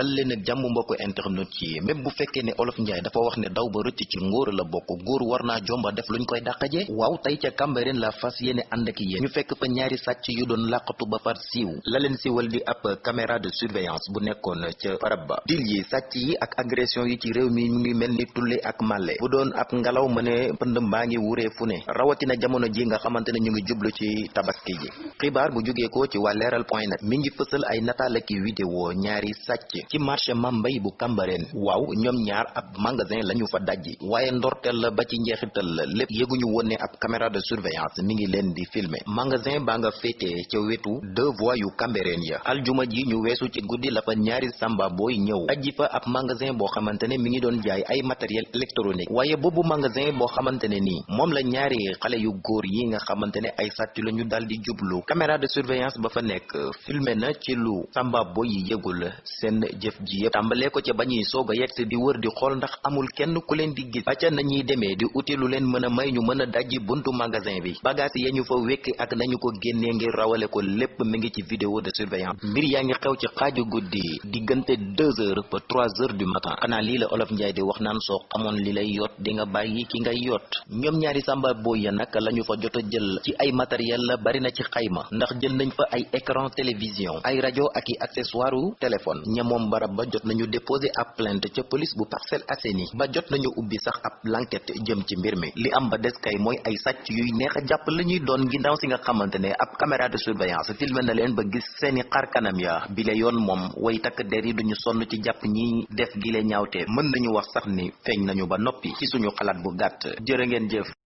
dal leen ak jàmm mbokk internet yi. Même bu fekkee ne olof njaay dafa wax ne daw ba rëcc ci ngóor la bokk góor war naa jomba def luñ koy dàqaje. Waaw tey ca Cambérène la fas yéene ànd ak yéen. Ñu fekk fa ñaari sàcc yu doon làqatu ba far siiw. La leen di ab caméra de surveillance bu nekkoon ca barab ba. Dil yi sàcc yi ak agression yi ci réew mi mu ngi mel ni tulle ak màlle. Bu doon ab ngelaw ma ne pënd mbaa ngi wuree fu ne. Rawatina jamono ji nga xamante ne ñu ngi jublu ci tabaski ji xibaar bu jógee ko ci waa leeral point net mi ngi fësal ay nataal ak vidéo ñaari sàcc ci marché Mambay bu Cambérène. waaw ñoom ñaar ab magasin lañu fa dajji. waaye ndorteel la ba ci njeexital la lépp. ab caméra de surveillance mi ngi leen di filmer magasin baa nga féetee ca wetu deux voies yu Cambérène ya. aljuma ji ñu weesu ci guddi la fa ñaari samba booy ñëw. dajji fa ab magasin boo xamante ne mi ngi doon jaay ay matériel électronique. waaye boobu magasin boo xamante ne nii moom la ñaari xale yu góor yi nga ay sàcc la ñu dal di jublu caméra de surveillance ba fa nekk filmer na ci lu samba boy yëgul seen jëf ji yëpp tàmbalee ko ca ba ñuy soog a yegg di wër di xool ndax amul kenn ku leen di gis. Ba nañuy demee di uti lu leen mën a may ñu mën a dajji buntu magasin bi. Bagage ya ñu fa wekki ak nañu ko génnee ngir rawale ko lépp mi ngi ci vidéo de surveillance. Mbir yaa ngi xew ci xaaju guddi diggante deux heures ba trois heures du matin. Xanaa lii la olof njaay di wax naan soo xamoon li lay yot di nga bàyyi ki ngay yot. Ñoom ñaari samba boy ya nag lañu fa jot a jël ci ay matériel la bari na ci xayma ndax jël nañ fa ay écran télévision ay rajo ak i accessoire téléphone. Ñamoom barab ba jot nañu déposé ab plainte ca police bu Parcelles Assainies. Ba jot nañu ubbi sax ab l'enquête jëm ci mbir mi. Li am ba des kay mooy ay sàcc yuy neex a jàpp la ñuy doon ginnaaw si nga xamante ne ab caméra de surveillance filmé na leen ba gis seeni xar kanam ya. Bile yoon moom way takk der yi duñu sonn ci jàpp ñi def gile ñaawte mën nañu wax sax ni feeñ nañu ba noppi ci suñu xalaat bu gàtt. Jërë ngeen jëf